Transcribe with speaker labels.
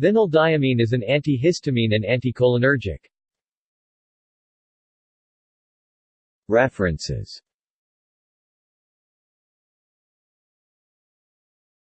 Speaker 1: Vinyl is an antihistamine and anticholinergic. References